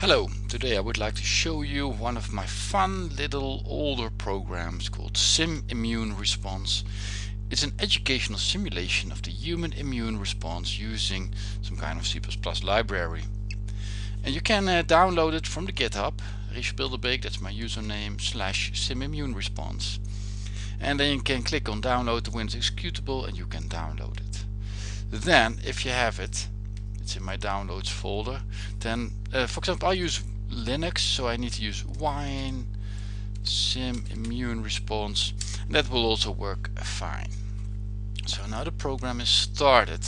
Hello, today I would like to show you one of my fun little older programs called Sim Immune Response. It's an educational simulation of the human immune response using some kind of C++ library. And you can uh, download it from the GitHub, Richel Bilderbeek, that's my username, slash SimImmuneResponse. response. And then you can click on download the Windows executable and you can download it. Then, if you have it, it's in my downloads folder. Then uh, for example I use Linux so I need to use wine sim immune response and that will also work fine. So now the program is started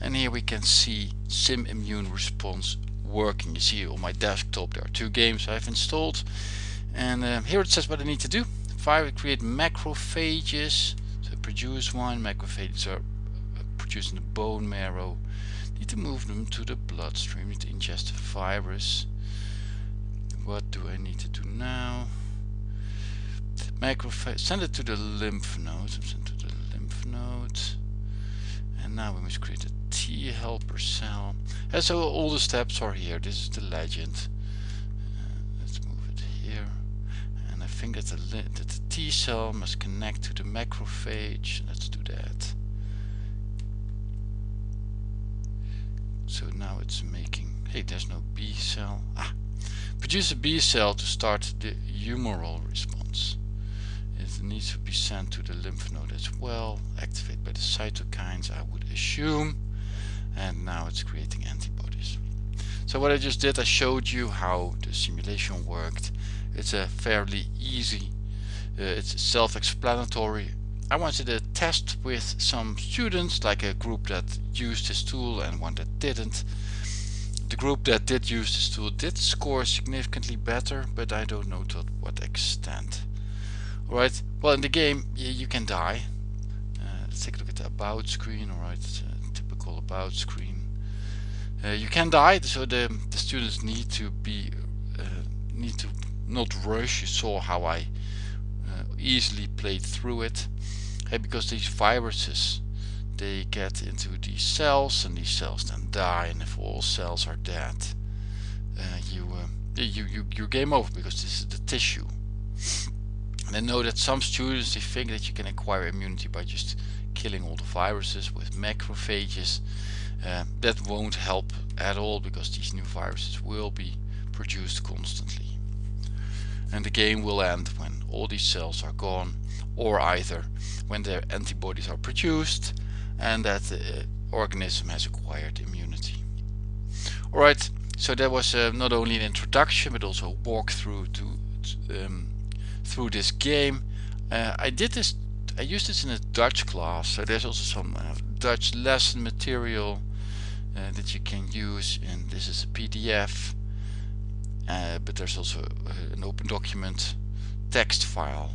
and here we can see sim immune response working. You see on my desktop there are two games I've installed and uh, here it says what I need to do. Fire create macrophages. So produce one. Macrophages are uh, producing the bone marrow need to move them to the bloodstream, to ingest the virus. What do I need to do now? Macrophage, send it to the lymph nodes, send to the lymph nodes. And now we must create a T helper cell. And so all the steps are here, this is the legend. Uh, let's move it here. And I think that the, that the T cell must connect to the macrophage. Let's do that. So now it's making hey there's no B cell. Ah produce a B cell to start the humoral response. It needs to be sent to the lymph node as well activated by the cytokines I would assume. And now it's creating antibodies. So what I just did I showed you how the simulation worked. It's a fairly easy uh, it's self-explanatory I wanted to test with some students, like a group that used this tool and one that didn't. The group that did use this tool did score significantly better, but I don't know to what extent. Alright, well in the game you, you can die. Uh, let's take a look at the about screen, alright, typical about screen. Uh, you can die, so the, the students need to be, uh, need to not rush. You saw how I easily played through it okay, because these viruses they get into these cells and these cells then die and if all cells are dead uh, you, uh, you you you game over because this is the tissue. And I know that some students they think that you can acquire immunity by just killing all the viruses with macrophages uh, that won't help at all because these new viruses will be produced constantly and the game will end when all these cells are gone or either when their antibodies are produced and that the organism has acquired immunity. Alright, so that was uh, not only an introduction but also a walkthrough to, um, through this game. Uh, I did this, I used this in a Dutch class, so there's also some uh, Dutch lesson material uh, that you can use and this is a PDF uh, but there's also uh, an open document text file.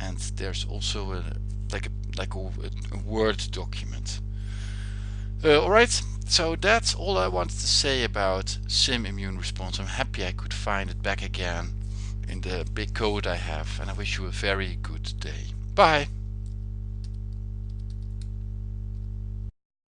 And there's also a, like a like a, a word document. Uh, alright. So that's all I wanted to say about sim immune response. I'm happy I could find it back again in the big code I have. And I wish you a very good day. Bye